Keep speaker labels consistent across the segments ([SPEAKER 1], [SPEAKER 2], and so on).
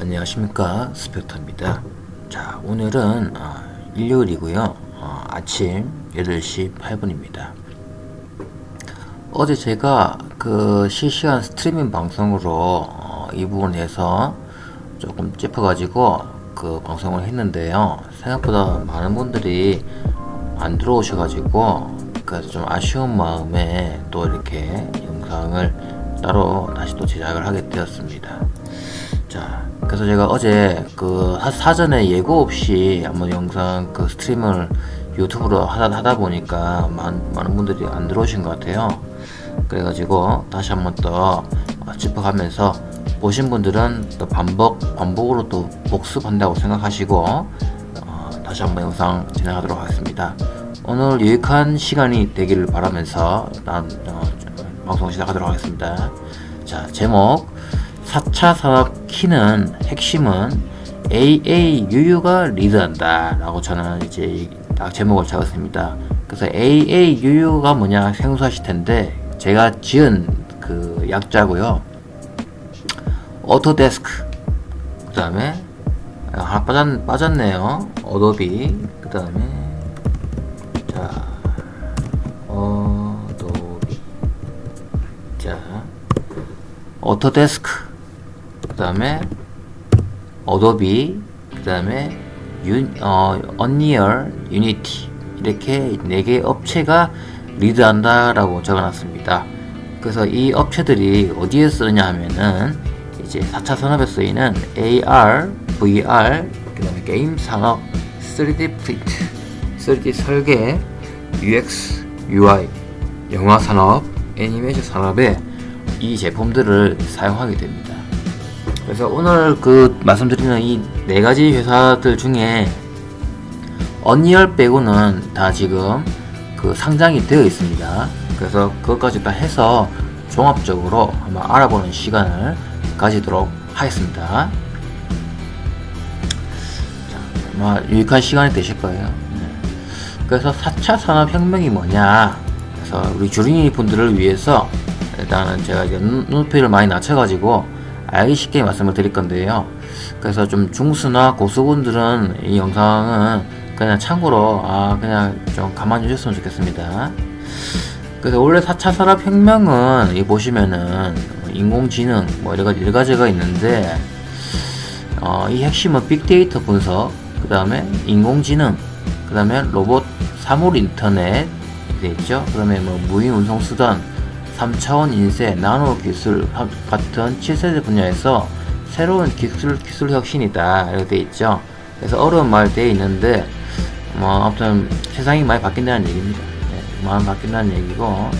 [SPEAKER 1] 안녕하십니까. 스펙터입니다. 자 오늘은 어, 일요일이고요. 어, 아침 8시 8분입니다. 어제 제가 그 실시간 스트리밍 방송으로 어, 이 부분에서 조금 찝어 가지고 그 방송을 했는데요. 생각보다 많은 분들이 안 들어오셔 가지고 그래서 좀 아쉬운 마음에 또 이렇게 영상을 따로 다시 또 제작을 하게 되었습니다 자 그래서 제가 어제 그 사전에 예고 없이 한번 영상 그 스트림을 유튜브로 하다, 하다 보니까 많, 많은 분들이 안 들어오신 것 같아요. 그래가지고 다시 한번 또 짚어가면서 보신 분들은 또 반복 반복으로 또 복습한다고 생각하시고 어, 다시 한번 영상 진행하도록 하겠습니다. 오늘 유익한 시간이 되기를 바라면서 일단 어, 방송 시작하도록 하겠습니다. 자 제목 4차 산업 키는 핵심은 AAUU가 리드한다 라고 저는 이제 딱 제목을 잡았습니다. 그래서 AAUU가 뭐냐 생소하실 텐데 제가 지은 그 약자고요. 오토데스크 그 다음에 하나 빠졌, 빠졌네요. 어도비 그 다음에 자 어도비 자 오토데스크 그 다음에 어도비 그 다음에 어, 언리얼 유니티 이렇게 4개 업체가 리드한다 라고 적어놨습니다 그래서 이 업체들이 어디에 쓰느냐 하면은 이제 4차 산업에 쓰이는 AR, VR, 그 다음에 게임 산업, 3D 프린트, 3D 설계, UX, UI, 영화 산업, 애니메이션 산업에 이 제품들을 사용하게 됩니다. 그래서 오늘 그 말씀드리는 이 네 가지 회사들 중에 언리얼 빼고는 다 지금 그 상장이 되어 있습니다. 그래서 그것까지 다 해서 종합적으로 한번 알아보는 시간을 가지도록 하겠습니다. 자, 아마 유익한 시간이 되실 거예요. 네. 그래서 4차 산업혁명이 뭐냐 그래서 우리 주린이 분들을 위해서 일단은 제가 이제 눈높이를 많이 낮춰가지고 알기 쉽게 말씀을 드릴 건데요. 그래서 좀 중수나 고수분들은 이 영상은 그냥 참고로 아 그냥 좀 가만히 주셨으면 좋겠습니다. 그래서 원래 4차 산업혁명은 이 보시면은 인공지능 뭐 여러가지 여러가지가 있는데 어, 이 핵심은 빅데이터 분석 그 다음에 인공지능 그 다음에 로봇 사물 인터넷 이렇게 있죠 그 다음에 뭐 무인 운송수단 3차원 인쇄 나노 기술 같은 7세대 분야에서 새로운 기술 기술 혁신이다. 이렇게 돼 있죠. 그래서 어려운 말 되어 있는데 뭐 아무튼 세상이 많이 바뀐다는 얘기입니다. 네, 많이 바뀐다는 얘기고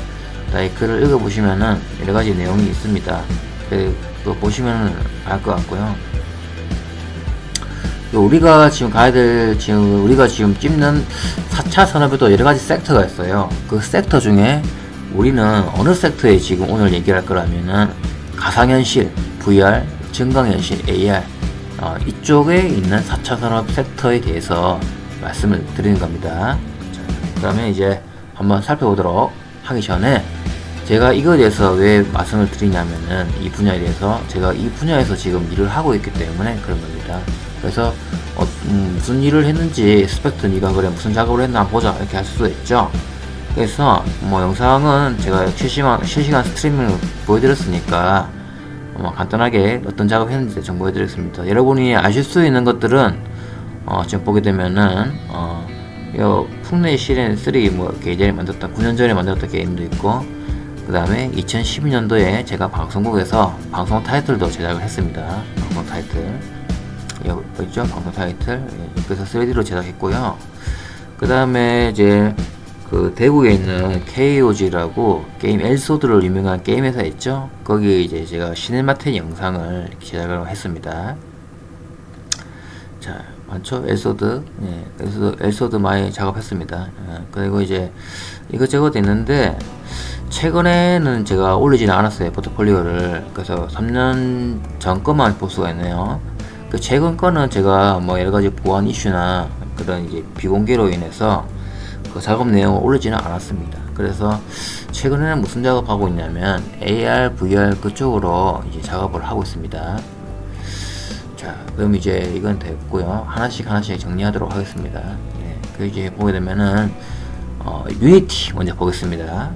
[SPEAKER 1] 이 글을 읽어보시면은 여러가지 내용이 있습니다. 그, 보시면 알 것 같고요. 우리가 지금 가야 될 지금 우리가 지금 찝는 4차 산업에도 여러가지 섹터가 있어요. 그 섹터 중에 우리는 어느 섹터에 지금 오늘 얘기할 거라면은 가상현실, VR, 증강현실, AR 어, 이쪽에 있는 4차 산업 섹터에 대해서 말씀을 드리는 겁니다. 그 다음에 이제 한번 살펴보도록 하기 전에 제가 이거에 대해서 왜 말씀을 드리냐면은 이 분야에 대해서 제가 이 분야에서 지금 일을 하고 있기 때문에 그런 겁니다. 그래서 어, 음, 무슨 일을 했는지 스펙트 니가 그래 무슨 작업을 했나 보자 이렇게 할 수도 있죠 그래서 뭐 영상은 제가 실시간, 실시간 스트리밍을 보여드렸으니까 뭐 간단하게 어떤 작업 했는지 정보해 드렸습니다. 여러분이 아실 수 있는 것들은 어, 지금 보게 되면은 어, 요 풍내 시렌 3뭐 예전에 만들었던 9년 전에 만들었던 게임도 있고 그 다음에 2012년도에 제가 방송국에서 방송 타이틀도 제작을 했습니다. 방송 타이틀. 여기 있죠? 방송 타이틀. 예, 그래서 3D로 제작했고요. 그 다음에 이제 그 대구에 있는 KOG라고 게임 엘소드로 유명한 게임 회사 있죠? 거기에 이제 제가 시네마텐 영상을 제작을 했습니다. 자 많죠? 엘소드. 예, 엘소드, 엘소드 많이 작업했습니다. 예, 그리고 이제 이것저것 있는데 최근에는 제가 올리지는 않았어요 포트폴리오를. 그래서 3년 전 것만 볼 수가 있네요. 그 최근 거는 제가 뭐 여러 가지 보안 이슈나 그런 이제 비공개로 인해서 그 작업 내용을 올리지는 않았습니다 그래서 최근에는 무슨 작업하고 있냐면 AR, VR 그쪽으로 이제 작업을 하고 있습니다 자, 그럼 이제 이건 됐고요. 하나씩 하나씩 정리하도록 하겠습니다. 네, 그 이제 보게 되면은 어, 유니티 먼저 보겠습니다.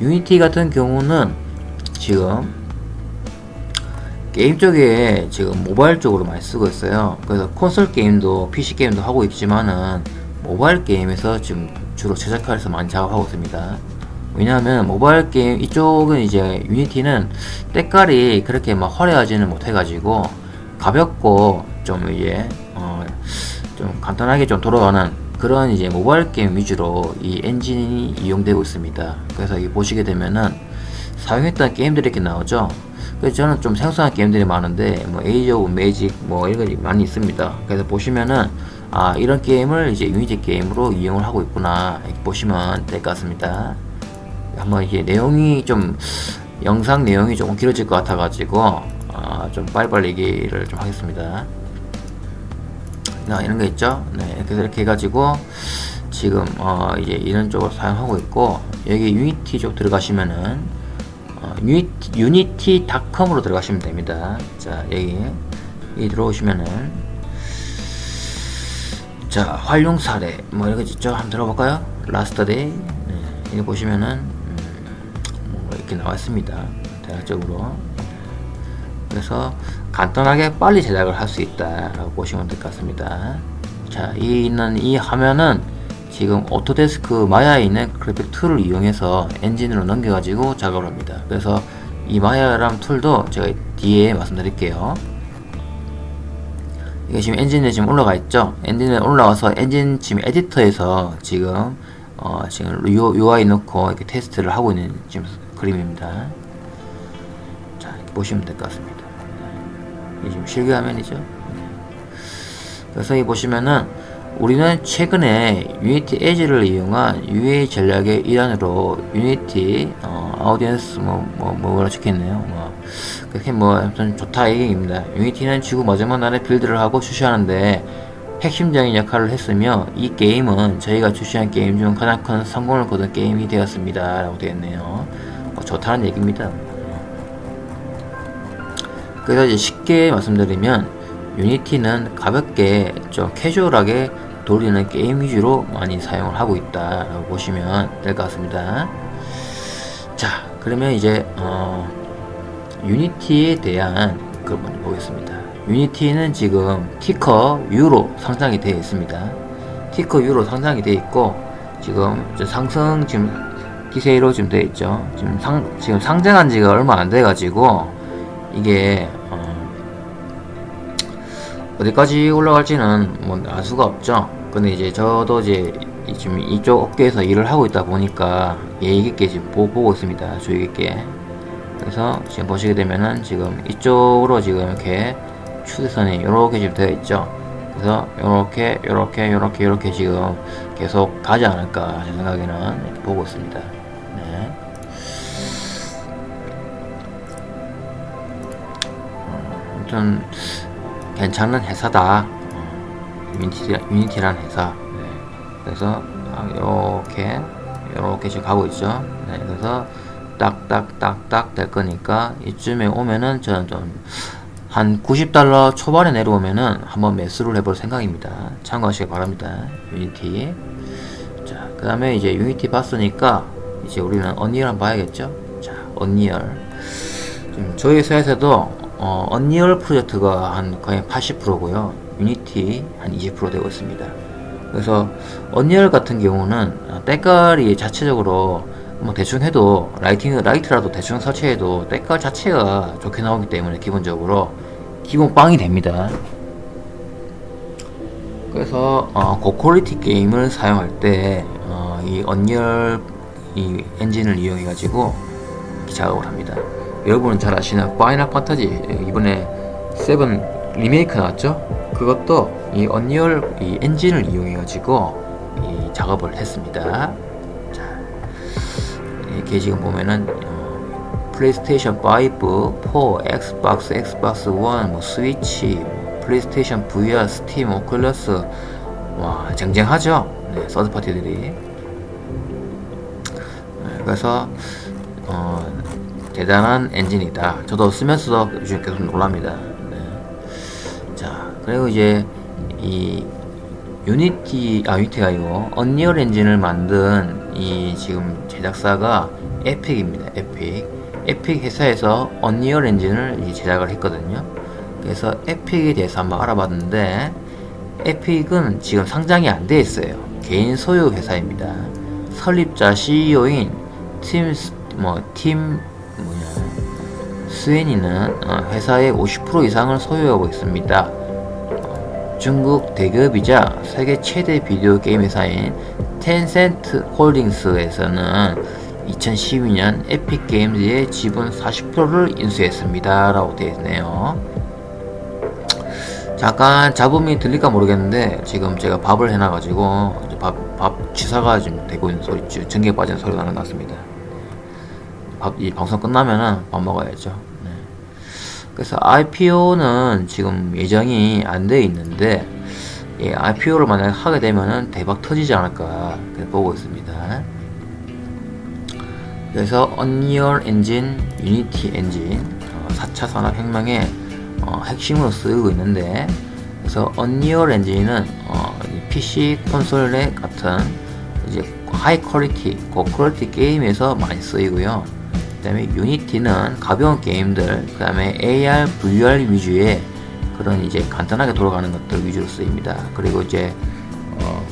[SPEAKER 1] 유니티 같은 경우는 지금 게임 쪽에 지금 모바일 쪽으로 많이 쓰고 있어요. 그래서 콘솔 게임도 PC 게임도 하고 있지만은 모바일 게임에서 지금 주로 제작하면서 많이 작업하고 있습니다. 왜냐하면 모바일 게임 이쪽은 이제 유니티는 때깔이 그렇게 막 화려하지는 못해가지고 가볍고 좀 이제 어 좀 간단하게 좀 돌아가는 그런 이제 모바일 게임 위주로 이 엔진이 이용되고 있습니다. 그래서 이 보시게 되면은 사용했던 게임들이 이렇게 나오죠. 그래서 저는 좀 생소한 게임들이 많은데 뭐 Age of Magic 뭐 이런 게 많이 있습니다. 그래서 보시면은 아 이런 게임을 이제 유니티 게임으로 이용을 하고 있구나 보시면 될 것 같습니다. 한번 이게 내용이 좀 영상 내용이 조금 길어질 것 같아 가지고 아, 좀 빨리빨리 얘기를 좀 하겠습니다. 자, 이런 거 있죠? 네, 이렇게 이렇게 해가지고 지금 어, 이제 이런 쪽을 사용하고 있고 여기 유니티 쪽 들어가시면은 어, 유니티, 유니티 닷컴으로 들어가시면 됩니다. 자, 여기 여기 들어오시면은 자, 활용 사례 뭐거 있죠? 한번 들어볼까요? Last Day 네, 여기 보시면은 음, 뭐 이렇게 나와 있습니다. 대략적으로 그래서 간단하게 빨리 제작을 할 수 있다라고 보시면 될 것 같습니다. 자, 이 있는 이 화면은 지금 오토데스크 마야에 있는 그래픽 tool을 이용해서 엔진으로 넘겨 가지고 작업을 합니다. 그래서 이 마야라는 tool도 제가 뒤에 말씀드릴게요. 이게 지금 엔진에 지금 올라가 있죠. 엔진에 올라와서 엔진 지금 에디터에서 지금 어 지금 UI 넣고 이렇게 테스트를 하고 있는 지금 그림입니다. 자, 보시면 될 것 같습니다. 이 지금 실기 화면이죠. 그래서 이 보시면은 우리는 최근에 유니티 Ads를 이용한 UA 전략의 일환으로 유니티 어, audience 뭐, 뭐, 뭐라 적혀있네요. 뭐, 그렇게 뭐, 아무튼 좋다 이 얘기입니다. 유니티는 지구 마지막 날에 build를 하고 출시하는데 핵심적인 역할을 했으며 이 게임은 저희가 출시한 게임 중 가장 큰 성공을 거둔 게임이 되었습니다. 라고 되어있네요. 뭐, 좋다는 얘기입니다. 그래서 이제 쉽게 말씀드리면 유니티는 가볍게 좀 캐주얼하게 돌리는 게임 위주로 많이 사용을 하고 있다 라고 보시면 될 것 같습니다. 자, 그러면 이제 어, 유니티에 대한 그 먼저 보겠습니다. 유니티는 지금 티커 U로 상장이 되어 있습니다. 티커 U로 상장이 되어 있고 지금 상승 지금 기세로 지금 되어 있죠. 지금 상 지금 상장한 지가 얼마 안 돼 가지고 이게 어, 디까지 올라갈지는 뭐 알 수가 없죠. 근데 이제 저도 이제 지금 이쪽 업계에서 일을 하고 있다 보니까 예의 깊게 지금 보, 고 있습니다. 주의 깊게. 그래서 지금 보시게 되면은 지금 이쪽으로 지금 이렇게 추세선이 이렇게 지금 되어 있죠. 그래서 이렇게 이렇게 이렇게 이렇게 지금 계속 가지 않을까 제 생각에는 보고 있습니다. 네. 아무튼 괜찮은 회사다. 유니티, 유니티라는 회사. 네. 그래서 이렇게 이렇게 지금 가고 있죠. 네. 그래서 딱딱딱딱 될 거니까 이쯤에 오면은 저는 좀 한 90달러 초반에 내려오면은 한번 매수를 해볼 생각입니다. 참고하시기 바랍니다. 유니티. 자, 그 다음에 이제 유니티 봤으니까 이제 우리는 언리얼 한번 봐야겠죠? 자, 언리얼. 저희 회사에서도 어, 언리얼 프로젝트가 한 거의 80%고요. 유니티 한 20% 되고 있습니다. 그래서 언리얼 같은 경우는 때깔이 자체적으로 뭐 대충 해도 lighting 라이트라도 대충 설치해도 때깔 자체가 좋게 나오기 때문에 기본적으로 기본 빵이 됩니다. 그래서 어, 고quality 게임을 사용할 때이 어, 언리얼 이 엔진을 이용해 가지고 작업을 합니다. 여러분은 잘 아시는 파이널 판타지 이번에 세븐 리메이크 나왔죠? 그것도 이 언리얼 이 엔진을 이용해 가지고 이 작업을 했습니다. 자, 이렇게 지금 보면은 어, 플레이스테이션 5, 4, 엑스박스, 엑스박스 1, 뭐 스위치, 뭐 플레이스테이션 VR, 스팀, 오큘러스 와 쟁쟁하죠? 네, 서드 파티들이. 네, 그래서 어, 대단한 엔진이다. 저도 쓰면서도 요즘 계속 놀랍니다. 네. 그리고 이제 이 유니티 아 유니티가 아니고 언리얼 엔진을 만든 이 지금 제작사가 에픽입니다. 에픽. 에픽 회사에서 언리얼 엔진을 제작을 했거든요. 그래서 에픽에 대해서 한번 알아봤는데 에픽은 지금 상장이 안 돼 있어요. 개인 소유 회사입니다. 설립자 CEO인 팀, 뭐, 팀, 뭐냐, 스위니는 어, 회사의 50% 이상을 소유하고 있습니다. 중국 대기업이자 세계 최대 비디오 게임 회사인 텐센트 홀딩스에서는 2012년 에픽 게임즈의 지분 40%를 인수했습니다. 라고 되어 있네요. 잠깐 잡음이 들릴까 모르겠는데 지금 제가 밥을 해놔가지고 밥, 밥 취사가 지금 되고 있는 소리, 전기에 빠진 소리 나는 것 같습니다. 밥, 이 방송 끝나면은 밥 먹어야죠. 네. 그래서 IPO는 지금 예정이 안 돼 있는데 예, IPO를 만약 하게 되면은 대박 터지지 않을까 보고 있습니다. 그래서 언리얼 엔진, 유니티 엔진 어, 4차 산업혁명의 어, 핵심으로 쓰이고 있는데 그래서 언리얼 엔진은 어, PC 콘솔 같은 이제 high quality, 고quality 게임에서 많이 쓰이고요. 그 다음에 유니티는 가벼운 게임들, 그 다음에 AR, VR 위주의 그런 이제 간단하게 돌아가는 것들 위주로 쓰입니다. 그리고 이제 어,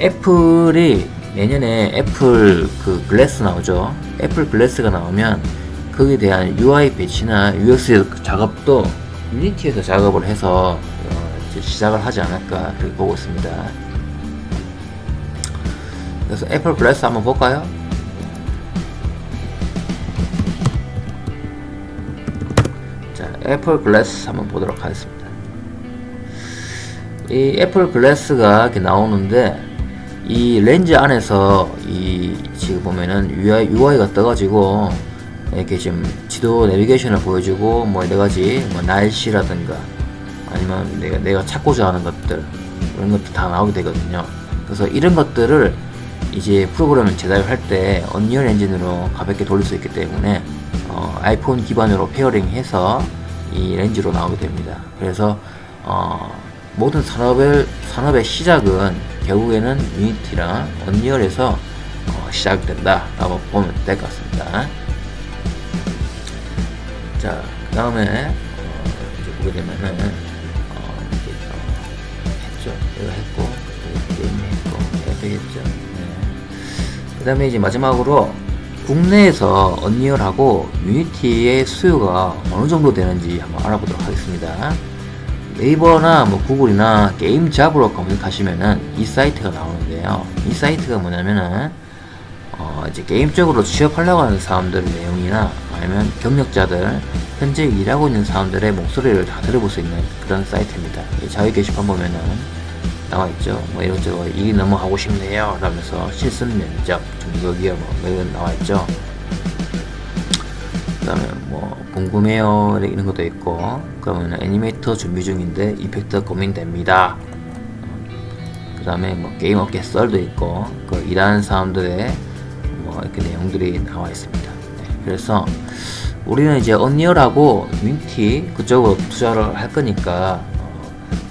[SPEAKER 1] 애플이 내년에 애플 그 글래스 나오죠. 애플 글래스가 나오면 거기에 대한 UI 배치나 UX 작업도 유니티에서 작업을 해서 어, 시작을 하지 않을까 보고 있습니다. 그래서 애플 글래스 한번 볼까요? 애플 글래스 한번 보도록 하겠습니다. 이 애플 글래스가 이렇게 나오는데 이 렌즈 안에서 이 지금 보면은 UI, UI가 떠가지고 이렇게 지금 지도 내비게이션을 보여주고 뭐 여러 가지 뭐 날씨라든가 아니면 내가 내가 찾고자 하는 것들 이런 것도 다 나오게 되거든요. 그래서 이런 것들을 이제 프로그램을 제작을 할때 언리얼 엔진으로 가볍게 돌릴 수 있기 때문에 어, 아이폰 기반으로 페어링해서 이 렌즈로 나오게 됩니다. 그래서 어, 모든 산업의 산업의 시작은 결국에는 유니티랑 언리얼에서 어, 시작된다라고 보면 될 것 같습니다. 자, 그 다음에 어, 이제 보게 되면은 어, 어, 했죠. 이거 했고 게임 했고 에픽 했죠. 네. 그 다음에 이제 마지막으로 국내에서 언리얼하고 유니티의 수요가 어느 정도 되는지 한번 알아보도록 하겠습니다. 네이버나 뭐 구글이나 게임 잡으로 검색하시면은 이 사이트가 나오는데요. 이 사이트가 뭐냐면은 어 이제 게임 쪽으로 취업하려고 하는 사람들 내용이나 아니면 경력자들 현재 일하고 있는 사람들의 목소리를 다 들어볼 수 있는 그런 사이트입니다. 자유 게시판 보면은 나와 있죠. 뭐 이것저것 일이 너무 하고 싶네요. 라면서 실습 면접 중국이요 뭐 이런 나와 있죠. 그 다음에 뭐 궁금해요 이런 것도 있고 그러면 애니메이터 준비 중인데 effect 고민됩니다. 그 다음에 뭐 게임 업계 썰도 있고 그 일하는 사람들의 뭐 이렇게 내용들이 나와 있습니다. 네, 그래서 우리는 이제 언리얼하고 유니티 그쪽으로 투자를 할 거니까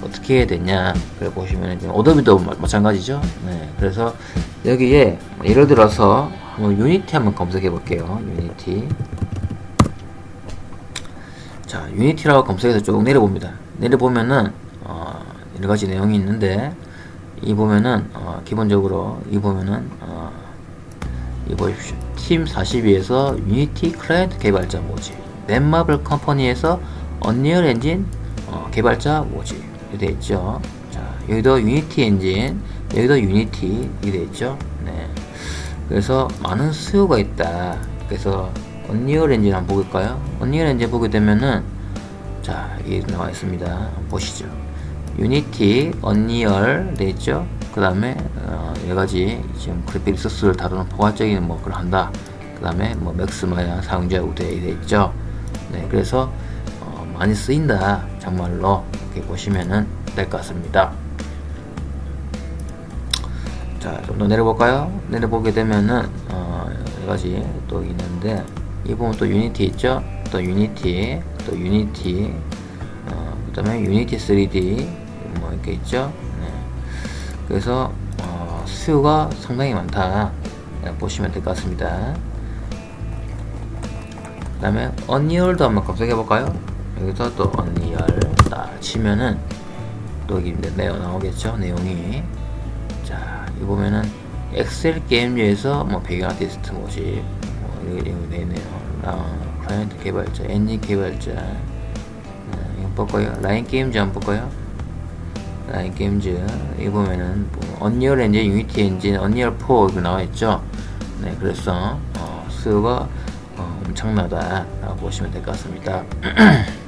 [SPEAKER 1] 어, 떻게 해야 되냐 그래 보시면 오더비도 마찬가지죠. 네, 그래서 여기에 예를 들어서 한번 Unity 한번 검색해 볼게요. Unity 자 Unity라고 검색해서 쭉 내려봅니다. 내려보면은 어, 여러가지 내용이 있는데 이 보면은 어, 기본적으로 이 보면은 어, 이 보십시오. 팀 42에서 Unity 클라이언트 개발자 모집 넷마블 company에서 Unreal Engine 어, 개발자 모집 이렇게 되어 있죠. 자 여기도 Unity 엔진 여기도 Unity 이렇게 되어 있죠. 네. 그래서 많은 수요가 있다. 그래서 Unreal Engine 한번 볼까요? Unreal Engine 보게 되면은 자 여기 나와 있습니다. 보시죠. Unity, Unreal 돼 있죠. 그 다음에 어, 여러가지 지금 그래픽 resource를 다루는 포괄적인 뭐 그걸 한다. 그 다음에 뭐 Max Maya 사용자 우대에 돼 있죠. 네, 그래서 어, 많이 쓰인다. 정말로 이렇게 보시면은 될것 같습니다. 자, 좀 더 내려볼까요? 내려보게 되면은 어, 여러가지 또 있는데 이 부분 또 Unity 있죠? 또 Unity, 또 Unity, 어, 그 다음에 Unity 3D 뭐 이렇게 있죠 네. 그래서 어, 수요가 상당히 많다 네, 보시면 될 것 같습니다 그 다음에 Unreal도 한번 검색해 볼까요 여기서 또 Unreal 딱 치면은 또 여기 내용 나오겠죠? 내용이. 자 여기 보면은 XL Games에서 뭐 배경 아티스트 모집 뭐 이렇게 되네요. 어, 클라이언트 개발자 엔진 개발자. 어, 이거 볼까요. LINE Games 한번 볼까요. LINE Games 이거 보면은 뭐 Unreal Engine Unity 엔진 Unreal 4 이거 나와있죠? 네 그래서 어, 수요가 어, 엄청나다 라고 보시면 될 것 같습니다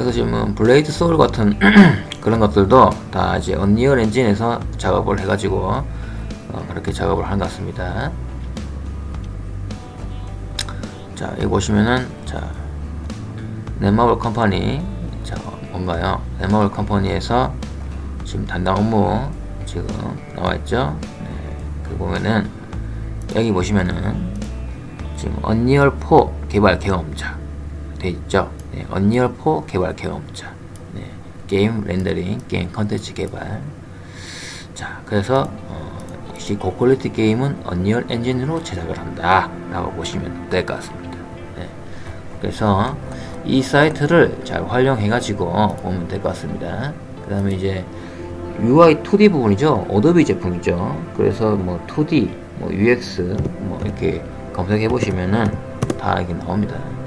[SPEAKER 1] 그래서 지금 Blade Soul 같은 그런 것들도 다 이제 Unreal Engine에서 작업을 해가지고 어, 그렇게 작업을 한것 같습니다. 자 여기 보시면은 자 넷마블 company 자 뭔가요? 넷마블 company에서 지금 담당 업무 지금 나와있죠? 네, 그 보면은 여기 보시면은 지금 Unreal 4 개발 경험자 돼 있죠? 네, Unreal 4 개발 경험자. 네, 게임 rendering 게임 컨텐츠 개발. 자 그래서 어, 역시 고quality 게임은 Unreal Engine으로 제작을 한다 라고 보시면 될 것 같습니다. 네, 그래서 이 사이트를 잘 활용해 가지고 보면 될 것 같습니다. 그 다음에 이제 UI 2D 부분이죠? Adobe 제품이죠? 그래서 뭐 2D 뭐 UX 뭐 이렇게 검색해 보시면은 다 이게 나옵니다. 자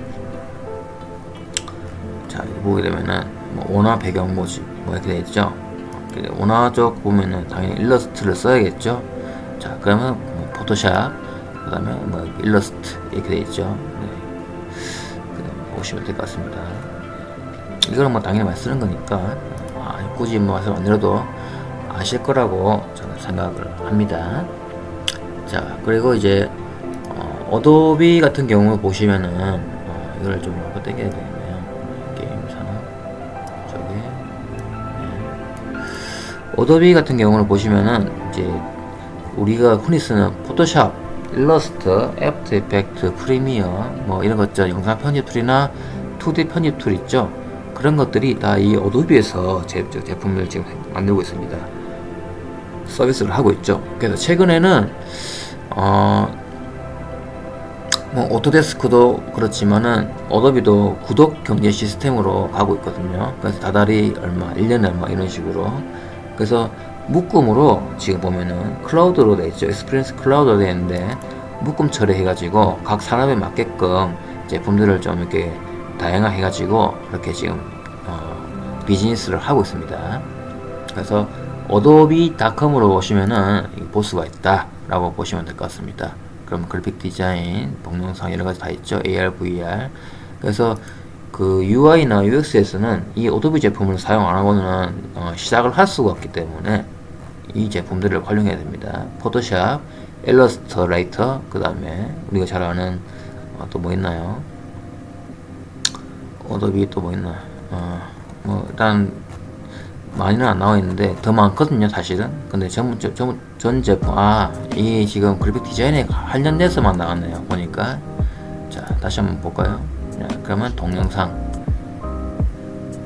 [SPEAKER 1] 보게 되면은 뭐 원화 배경 모집 뭐 이렇게 되어있죠? 쪽 보면은 당연히 일러스트를 써야겠죠? 자 그러면 뭐 포토샵 그 다음에 뭐 일러스트 이렇게 되어있죠? 네. 보시면 될 것 같습니다. 이거는 뭐 당연히 많이 쓰는 거니까 아, 굳이 뭐 말씀 안 드려도 아실 거라고 저는 생각을 합니다. 자 그리고 이제 어, 도비 같은 경우 보시면은 어, 이걸 좀 땡겨야 돼요 Adobe 같은 경우는 보시면은 이제 우리가 흔히 쓰는 Photoshop, 일러스트, After Effects, Premiere 뭐 이런 것죠 영상 편집 툴이나 2D 편집 툴 있죠? 그런 것들이 다 이 Adobe에서 제, 제품을 지금 만들고 있습니다. 서비스를 하고 있죠. 그래서 최근에는 어, 뭐 Autodesk도 그렇지만은 Adobe도 구독 경제 시스템으로 가고 있거든요. 그래서 다달이 얼마 1년에 얼마 이런 식으로 그래서 묶음으로 지금 보면은 클라우드로 되어 있죠. Experience Cloud로 되어 있는데 묶음 처리해 가지고 각 산업에 맞게끔 제품들을 좀 이렇게 다양화해 가지고 그렇게 지금 어, 비즈니스를 하고 있습니다. 그래서 Adobe.com으로 오시면은 볼 수가 있다 라고 보시면 될 것 같습니다. 그럼 그래픽 디자인 동영상 여러가지 다 있죠. AR VR 그래서 그 UI나 UX에서는 이 Adobe 제품을 사용 안하고는 어, 시작을 할 수가 없기 때문에 이 제품들을 활용해야 됩니다. Photoshop, Illustrator 그 다음에 우리가 잘 아는 어, 또뭐 있나요? Adobe 또 뭐 있나? 어, 뭐 일단 많이는 안 나와 있는데 더 많거든요 사실은. 근데 전, 전, 전 제품 아이 지금 그래픽 디자인에 관련돼서만 나왔네요 보니까. 자 다시 한번 볼까요? 자, 그러면 동영상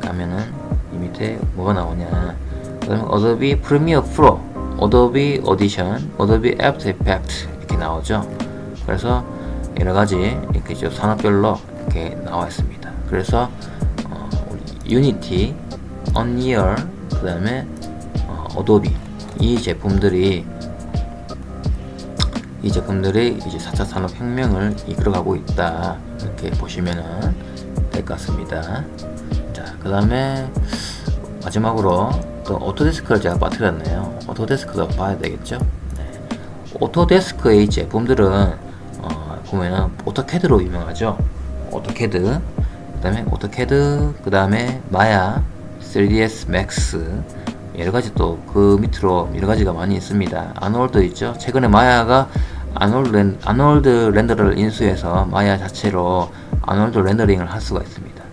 [SPEAKER 1] 가면은 이 밑에 뭐가 나오냐. 그 다음에 Adobe Premiere Pro Adobe Audition Adobe After Effects 이렇게 나오죠. 그래서 여러가지 이렇게 좀 산업별로 이렇게 나와 있습니다. 그래서 어, Unity Unreal 그 다음에 어, Adobe 이 제품들이 이 제품들이 이제 4차 산업혁명을 이끌어가고 있다 이렇게 보시면 될것 같습니다. 자그 다음에 마지막으로 또 Autodesk를 제가 빠뜨렸네요. Autodesk도 봐야 되겠죠? 네. Autodesk의 제품들은 어, 보면은 AutoCAD로 유명하죠? AutoCAD. 그 다음에 AutoCAD 그 다음에 마야 3ds Max 여러가지 또 그 밑으로 여러가지가 많이 있습니다. 아놀드 있죠? 최근에 마야가 아놀드, render를 인수해서 마야 자체로 아놀드 렌더링을 할 수가 있습니다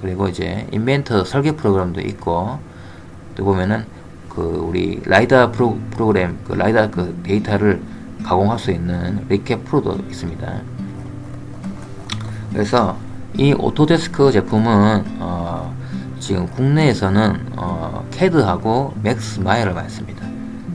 [SPEAKER 1] 그리고 이제 인벤터 설계 프로그램도 있고 또 보면은 그 우리 라이다 프로, 프로그램 그 라이다 그 데이터를 가공할 수 있는 리캡 프로도 있습니다 그래서 이 오토데스크 제품은 어, 지금 국내에서는 어, 캐드하고 맥스 마야를 많이 씁니다.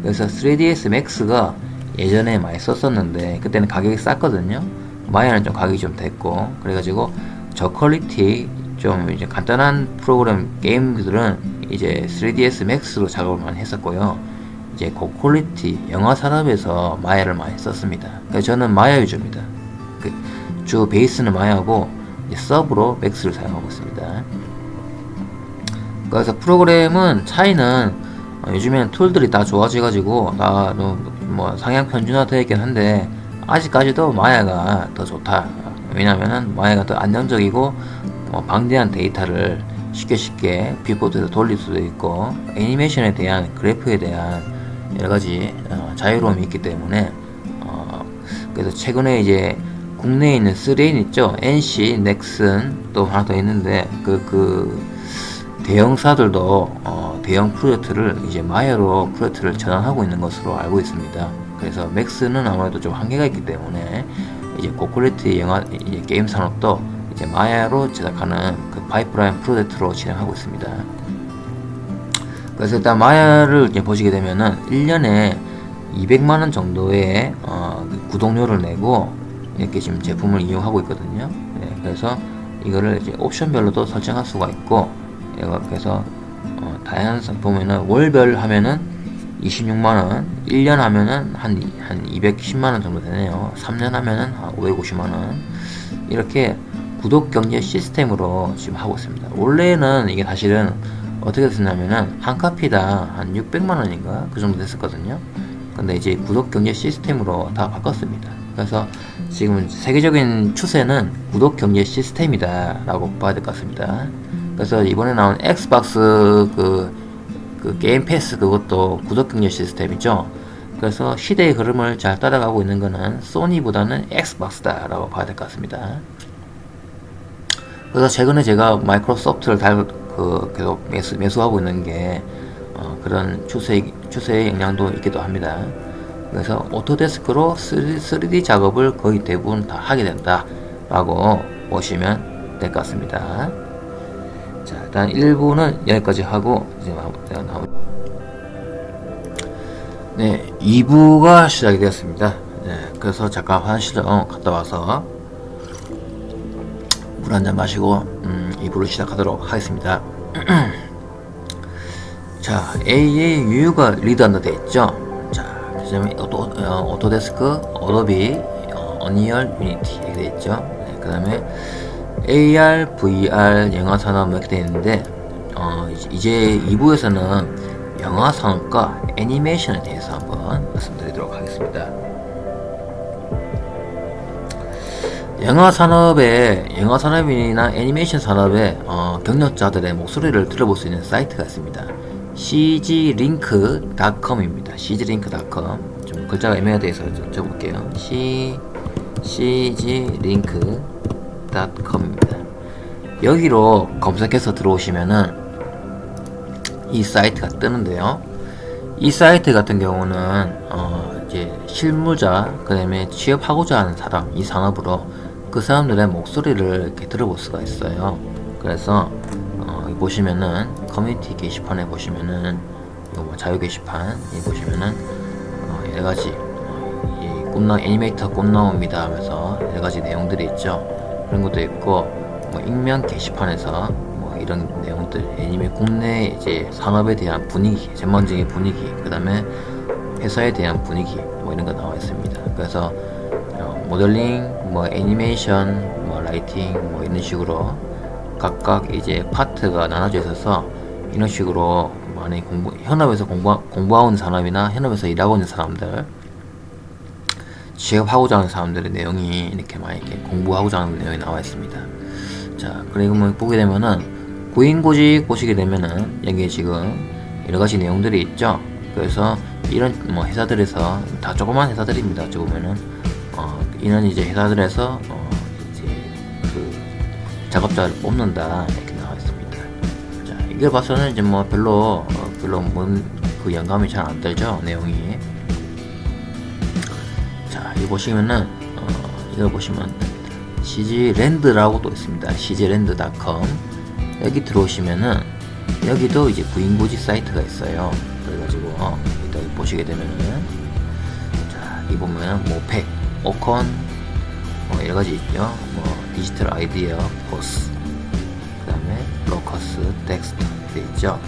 [SPEAKER 1] 그래서 3ds 맥스가 예전에 많이 썼었는데 그때는 가격이 쌌거든요. 마야는 좀 가격이 좀 됐고 그래가지고 저quality 좀 이제 간단한 프로그램 게임들은 이제 3ds 맥스로 작업을 많이 했었고요. 이제 고quality 영화 산업에서 마야를 많이 썼습니다. 그래서 저는 마야 위주입니다. 그 주 베이스는 마야고 sub로 맥스를 사용하고 있습니다. 그래서 프로그램은 차이는 어, 요즘에는 툴들이 다 좋아져가지고 다 뭐 상향 평준화되어 있긴 한데 아직까지도 마야가 더 좋다. 왜냐면은 마야가 더 안정적이고 뭐 방대한 데이터를 쉽게 쉽게 viewport에서 돌릴 수도 있고 애니메이션에 대한 그래프에 대한 여러가지 어, 자유로움이 있기 때문에 어, 그래서 최근에 이제 국내에 있는 3N 있죠 NC, 넥슨 또 하나 더 있는데 그, 그 대형사들도 어, 대형 프로젝트를 이제 마야로 프로젝트를 전환하고 있는 것으로 알고 있습니다 그래서 맥스는 아무래도 좀 한계가 있기 때문에 이제 고quality 영화 이제 게임 산업도 이제 마야로 제작하는 그 파이프라인 프로젝트로 진행하고 있습니다. 그래서 일단 마야를 이제 보시게 되면은 1년에 200만원 정도의 어, 그 구독료를 내고 이렇게 지금 제품을 이용하고 있거든요. 네, 그래서 이거를 이제 옵션별로도 설정할 수가 있고 그래서 어, 다양한 보면은 월별 하면은 26만원 1년 하면은 한, 한 210만원 정도 되네요. 3년 하면은 한 550만원. 이렇게 구독 경제 시스템으로 지금 하고 있습니다. 원래는 이게 사실은 어떻게 됐냐면은 한 카피당 한 600만원인가? 그 정도 됐었거든요. 근데 이제 구독 경제 시스템으로 다 바꿨습니다. 그래서 지금 세계적인 추세는 구독 경제 시스템이다 라고 봐야 될 것 같습니다 그래서 이번에 나온 엑스박스 그, 그 게임 패스 그것도 구독 경제 시스템이죠 그래서 시대의 흐름을 잘 따라가고 있는 것은 소니보다는 엑스박스다 라고 봐야 될 것 같습니다 그래서 최근에 제가 마이크로소프트를 달, 그 계속 매수, 매수하고 있는 게 어, 그런 추세, 추세의 영향도 있기도 합니다. 그래서 오토데스크로 3, d 작업을 거의 대부분 다 하게 된다 라고 보시면 될 것 같습니다. 자 일단 1부는 여기까지 하고 이제 나오 네 2부가 시작이 되었습니다. 네, 그래서 잠깐 화장실 좀 갔다 와서 물 한 잔 마시고 음, 2부를 시작하도록 하겠습니다. 자, AAUU가 리드한다 되어 있죠. 자, 그다음에 오토, 어, 오토데스크, 어도비, 어, 언리얼, 유니티 이렇게 되어 있죠. 네, 그 다음에 AR, VR, 영화 산업 이렇게 되어 있는데 어, 이제 2부에서는 영화 산업과 애니메이션에 대해서 한번 말씀드리도록 하겠습니다. 영화 산업에 영화 산업이나 애니메이션 산업의 어, 경력자들의 목소리를 들어볼 수 있는 사이트가 있습니다. cglink.com입니다. cglink.com 좀 글자가 애매하게 해서 좀 적어볼게요. c cglink.com 입니다. 여기로 검색해서 들어오시면은 이 사이트가 뜨는데요. 이 사이트 같은 경우는 어 이제 실무자 그 다음에 취업하고자 하는 사람 이 산업으로 그 사람들의 목소리를 이렇게 들어볼 수가 있어요. 그래서 어, 보시면은 커뮤니티 게시판에 보시면은 뭐 자유 게시판 보시면은 어, 여러 가지 어, 이 꿈나 애니메이터 꿈나옵니다 하면서 여러 가지 내용들이 있죠. 그런 것도 있고 뭐 익명 게시판에서 뭐 이런 내용들 애니메 국내 이제 산업에 대한 분위기 전반적인 분위기 그 다음에 회사에 대한 분위기 뭐 이런 거 나와 있습니다. 그래서 모델링, 뭐 애니메이션, 뭐 라이팅 뭐 이런 식으로 각각 이제 파트가 나눠져 있어서 이런 식으로 많이 공부 현업에서 공부 공부하고 있는 사람이나 현업에서 일하고 있는 사람들 취업하고자 하는 사람들의 내용이 이렇게 많이 이렇게 공부하고자 하는 내용이 나와 있습니다. 자, 그리고 뭐 보게 되면은 고인고직 보시게 되면은 여기에 지금 여러 가지 내용들이 있죠. 그래서 이런 뭐 회사들에서 다 조그만 회사들입니다. 어찌 보면은 어, 이는 이제 회사들에서 어, 이제 그 작업자를 뽑는다 이렇게 나와 있습니다. 자, 이걸 봐서는 이제 뭐 별로 어, 별로 뭔그 영감이 잘 안 들죠 내용이. 자, 이 보시면은 어, 이걸 보시면 CG랜드라고 또 있습니다. CG랜드.com 여기 들어오시면은 여기도 이제 부인고지 사이트가 있어요. 그래가지고 어, 이따 보시게 되면은 자, 이 보면은 모팩, 오콘 뭐 여러 가지 있죠. 뭐 디지털 아이디어, 포스, 그 다음에 로커스, 덱스터 돼 있죠.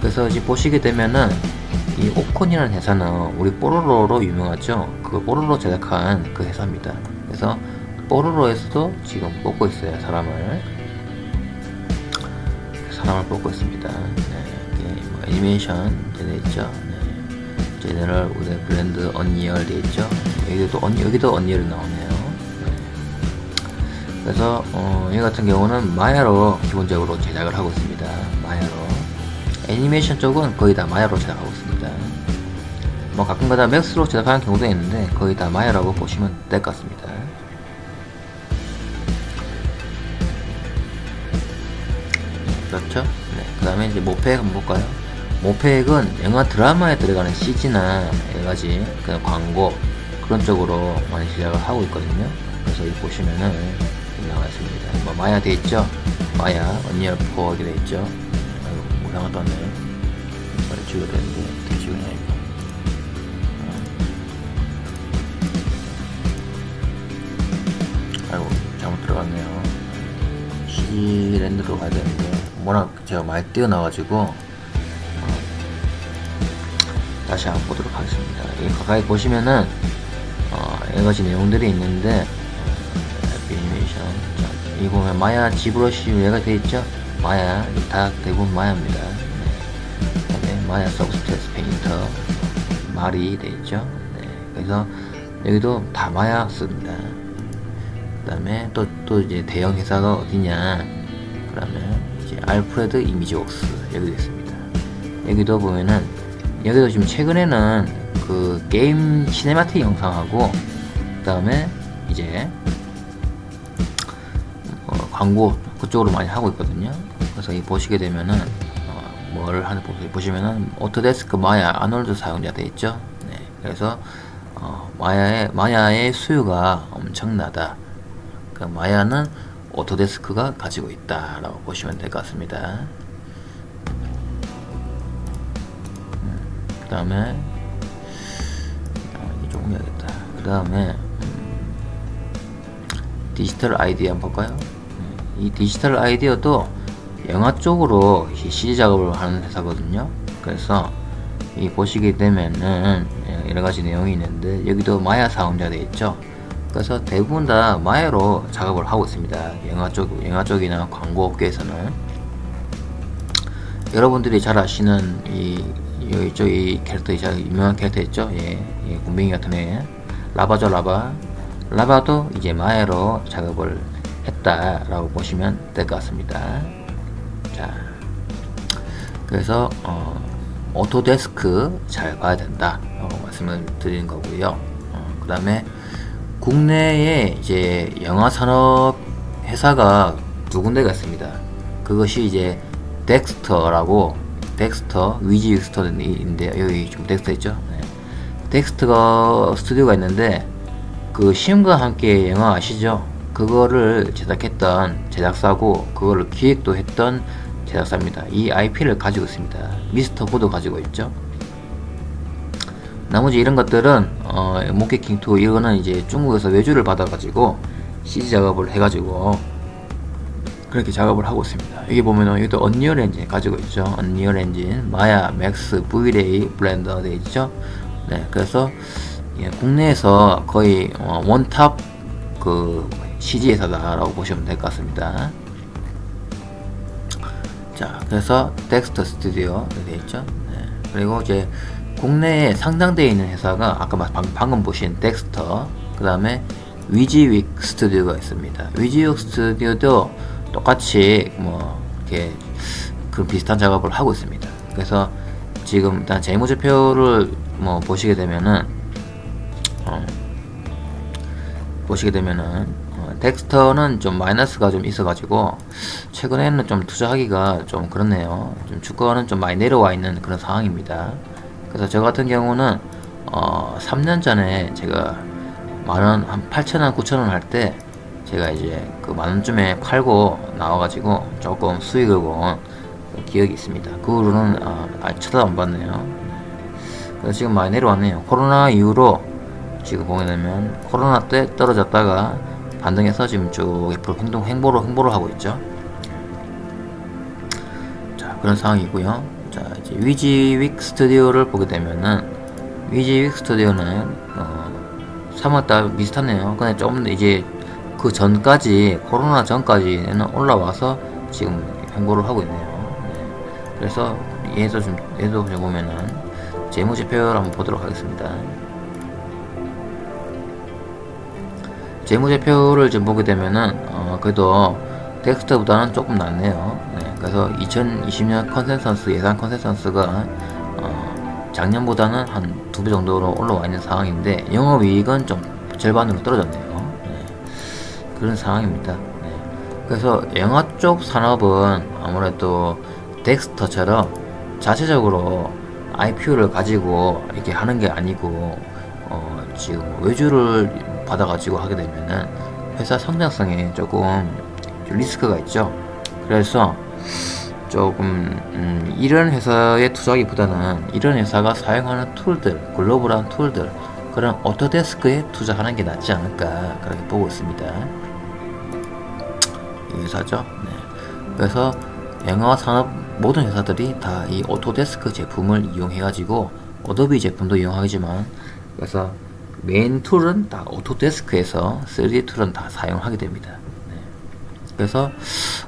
[SPEAKER 1] 그래서 이제 보시게 되면은 이 오콘이라는 회사는 우리 뽀로로로 유명하죠. 그 뽀로로 제작한 그 회사입니다. 그래서 뽀로로에서도 지금 뽑고 있어요. 사람을 사람을 뽑고 있습니다. 네, 뭐 애니메이션 되어 있죠. 네. 제너럴 우대 브랜드 언리얼 되어 있죠. 여기도 언 여기도 언리얼이 나오네요. 네. 그래서 어, 이 같은 경우는 마야로 기본적으로 제작을 하고 있습니다. 마야로 애니메이션 쪽은 거의 다 마야로 제작하고 있습니다. 뭐 가끔가다 맥스로 제작하는 경우도 있는데 거의 다 마야라고 보시면 될 것 같습니다. 그렇죠? 네. 그 다음에 이제 모팩 한번 볼까요? 모팩은 영화 드라마에 들어가는 CG나 여러 가지 그 광고 그런 쪽으로 많이 제작을 하고 있거든요. 그래서 이 보시면은 나와 있습니다. 뭐 마야 돼 있죠? 마야, 언리얼 4 이렇게 돼 있죠? 아이고, 모양을 떴네요. 찍어야 되는데, CG랜드로 가야 되는데, 워낙 제가 많이 뛰어나가지고, 어, 다시 한번 보도록 하겠습니다. 여기 가까이 보시면은, 어, 여러 가지 내용들이 있는데, 어, 애니메이션. 자, 이 보면 마야 지브러시 얘가 돼 있죠? 마야, 다 대부분 마야입니다. 네. 마야 서브스턴스 페인터, 마야 돼 있죠? 네. 그래서 여기도 다 마야 씁니다. 그 다음에 또, 또 이제 대형 회사가 어디냐. 그러면 이제 알프레드 이미지웍스 여기도 있습니다. 여기도 보면은 여기도 지금 최근에는 그 게임 시네마틱 영상하고 그 다음에 이제 어, 광고 그쪽으로 많이 하고 있거든요. 그래서 이 보시게 되면은 어, 뭘 하는 보시면은 오토데스크 마야 아놀드 사용자 돼 있죠. 네, 그래서 어, 마야의 마야의 수요가 엄청나다. 그 마야는 오토데스크가 가지고 있다라고 보시면 될 것 같습니다. 음, 그 다음에 어, 조금 해야겠다. 그 다음에 음, 디지털 아이디어 한번 볼까요? 이 디지털 아이디어도 영화 쪽으로 CG 작업을 하는 회사거든요. 그래서 이 보시게 되면은 여러 가지 내용이 있는데 여기도 마야 사용자 돼 있죠. 그래서 대부분 다 마야로 작업을 하고 있습니다. 영화 쪽, 영화 쪽이나 광고 업계에서는 여러분들이 잘 아시는 이 이쪽 이 캐릭터 이 유명한 캐릭터 있죠? 예, 예 굼벵이 같은 애 라바죠 라바. 라바도 이제 마야로 작업을 했다라고 보시면 될 것 같습니다. 자, 그래서 어, 오토데스크 잘 봐야 된다 라고 말씀을 드리는 거고요. 어, 그 다음에 국내에 이제 영화 산업 회사가 두 군데가 있습니다. 그것이 이제 덱스터라고 덱스터 위지윅 스튜디오인데 여기 좀 덱스터 있죠. 네. 덱스터 스튜디오가 있는데 그 신과 함께 영화 아시죠? 그거를 제작했던 제작사고 그거를 기획도 했던 제작사입니다. 이 IP를 가지고 있습니다. 미스터 고도 가지고 있죠. 나머지 이런 것들은 어, 몽키킹 투 이거는 이제 중국에서 외주를 받아가지고 CG 작업을 해가지고 그렇게 작업을 하고 있습니다. 여기 보면은 여기도 언리얼 엔진 가지고 있죠. 언리얼 엔진, 마야, 맥스, 브이레이, 블렌더 돼 있죠. 네, 그래서 예, 국내에서 거의 어, one top 그 CG 회사다라고 보시면 될 것 같습니다. 자, 그래서 덱스터 스튜디오 되어 있죠. 네, 그리고 이제 국내에 상장되어 있는 회사가 아까 방금 보신 덱스터 그 다음에 위지윅 스튜디오가 있습니다. 위지윅 스튜디오도 똑같이 뭐 이렇게 그 비슷한 작업을 하고 있습니다. 그래서 지금 일단 재무제표를 뭐 보시게 되면은 어, 보시게 되면은 어, 덱스터는 좀 마이너스가 좀 있어 가지고 최근에는 좀 투자하기가 좀 그렇네요. 좀 주가는 좀 많이 내려와 있는 그런 상황입니다 그래서 저 같은 경우는 어, 3년 전에 제가 만원 한 8천원 9천원 할 때 제가 이제 그 만원쯤에 팔고 나와가지고 조금 수익을 본 기억이 있습니다. 그 후로는 아, 아 쳐다 안 봤네요. 그래서 지금 많이 내려왔네요. 코로나 이후로 지금 보게 되면 코로나 때 떨어졌다가 반등해서 지금 쭉 앞으로 행동 행보를 행보를 하고 있죠. 자 그런 상황이고요. 자 이제 위지윅 스튜디오를 보게 되면은 위지윅 스튜디오는 어, 3월달 비슷하네요. 근데 좀 이제 그 전까지 코로나 전까지는 올라와서 지금 행보를 하고 있네요. 네. 그래서 얘도 좀 얘도 보면은 재무제표를 한번 보도록 하겠습니다. 재무제표를 좀 보게 되면은 어, 그래도 덱스터보다는 조금 낫네요. 네, 그래서 2020년 컨센서스 예상 컨센서스가 어, 작년보다는 한 두 배 정도로 올라와 있는 상황인데 영업이익은 좀 절반으로 떨어졌네요. 네, 그런 상황입니다. 네, 그래서 영화 쪽 산업은 아무래도 덱스터처럼 자체적으로 IP를 가지고 이렇게 하는 게 아니고 어, 지금 외주를 받아가지고 하게 되면은 회사 성장성에 조금 리스크가 있죠. 그래서 조금 음, 이런 회사에 투자하기보다는 이런 회사가 사용하는 tool들, 글로벌한 tool들 그런 오토데스크에 투자하는 게 낫지 않을까 그렇게 보고 있습니다. 이 회사죠. 네. 그래서 영화 산업 모든 회사들이 다 이 오토데스크 제품을 이용해 가지고 어도비 제품도 이용하지만 그래서 main tool은 다 오토데스크에서 3D 툴은 다 사용하게 됩니다. 네. 그래서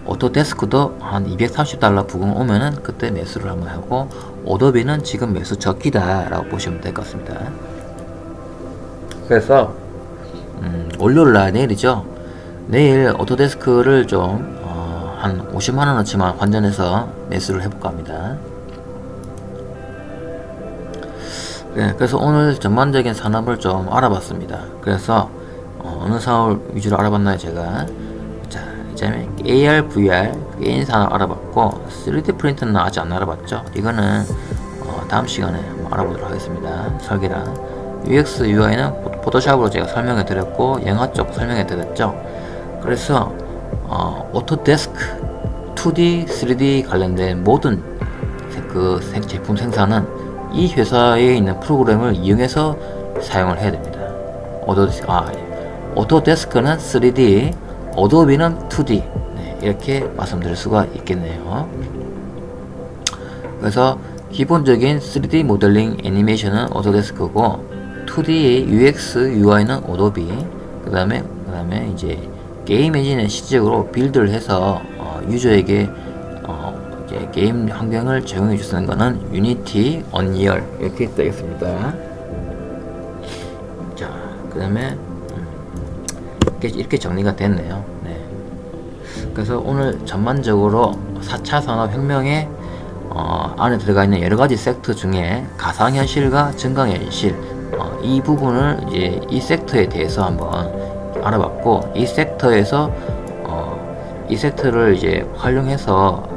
[SPEAKER 1] 오토데스크도 한 230달러 부근 오면은 그때 매수를 한번 하고 어도비는 지금 매수 적기다 라고 보시면 될 것 같습니다. 그래서 음, 월요일날 내일이죠. 내일 오토데스크를 좀한 50만원어치만 환전해서 매수를 해볼까 합니다. 네, 그래서 오늘 전반적인 산업을 좀 알아봤습니다. 그래서 어느 산업을 위주로 알아봤나요, 제가? 자, 이제 AR, VR, 게임 산업 알아봤고 3D 프린터는 아직 안 알아봤죠. 이거는 어, 다음 시간에 알아보도록 하겠습니다. 설계랑 UX, UI는 포토샵으로 제가 설명해 드렸고 영화 쪽 설명해 드렸죠. 그래서 어, 오토데스크 2D, 3D 관련된 모든 그 제품 생산은 이 회사에 있는 프로그램을 이용해서 사용을 해야 됩니다. 오토데스크, 아, 오토데스크는 3D, 어도비는 2D 네, 이렇게 말씀드릴 수가 있겠네요. 그래서 기본적인 3D 모델링 애니메이션은 오토데스크고 2D UX UI는 어도비 그 다음에 그 다음에 이제 게임 엔진은 실질적으로 build를 해서 어, 유저에게 이제 게임 환경을 제공해 주는 거는 유니티, 언리얼 이렇게 되겠습니다. 자, 그 다음에 음, 이렇게, 정리가 됐네요. 네. 그래서 오늘 전반적으로 4차 산업혁명의 어, 안에 들어가 있는 여러 가지 섹터 중에 가상현실과 증강현실 어, 이 부분을 이제 이 섹터에 대해서 한번 알아봤고 이 섹터에서 어, 이 섹터를 이제 활용해서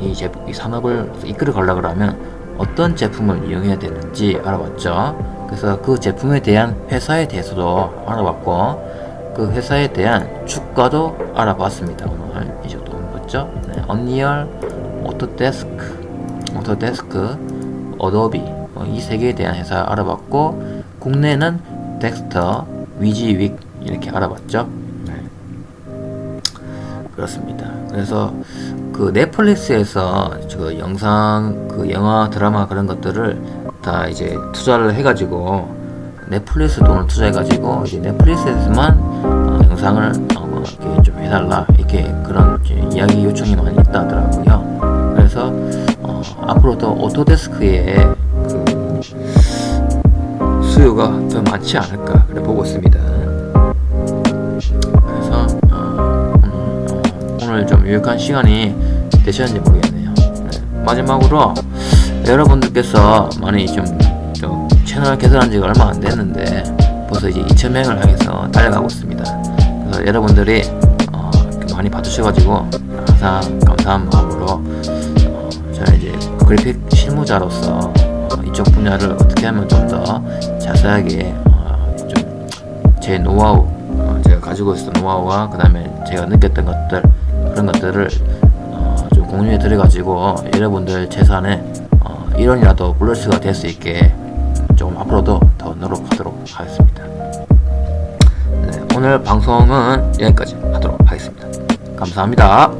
[SPEAKER 1] 이, 제품, 이 산업을 이끌어 가려고 하면 어떤 제품을 이용해야 되는지 알아봤죠. 그래서 그 제품에 대한 회사에 대해서도 알아봤고 그 회사에 대한 주가도 알아봤습니다. 오늘 이 정도 봤죠. 네, 언리얼, 오토데스크, 오토데스크, 어도비 뭐 이세 개에 대한 회사 알아봤고 국내는 덱스터, 위지윅 이렇게 알아봤죠. 네. 그렇습니다. 그래서 그 넷플릭스에서 그 영상 그 영화 드라마 그런 것들을 다 이제 투자를 해가지고 넷플릭스 돈을 투자해가지고 이제 넷플릭스에서만 어, 영상을 어, 이렇게 좀 해달라 이렇게 그런 이야기 요청이 많이 있다 하더라고요. 그래서 어, 앞으로도 오토데스크에 그 수요가 더 많지 않을까 그래 보고 있습니다. 그래서 어, 오늘 좀 유익한 시간이 되셨는지 모르겠네요 네. 마지막으로 여러분들께서 많이 좀, 좀 채널 개설한 지가 얼마 안 됐는데 벌써 이제 2,000명을 향해서 달려가고 있습니다. 그래서 여러분들이 어, 많이 봐주셔가지고 항상 감사한 마음으로 어, 저는 이제 그래픽 실무자로서 어, 이쪽 분야를 어떻게 하면 좀 더 자세하게 어, 좀제 노하우 어, 제가 가지고 있었던 노하우와 그 다음에 제가 느꼈던 것들 그런 것들을 어, 좀 공유해 드려가지고 여러분들 재산에 어, 1원이라도 플러스가 될 수 있게 좀 앞으로도 더 노력하도록 하겠습니다. 네, 오늘 방송은 여기까지 하도록 하겠습니다. 감사합니다.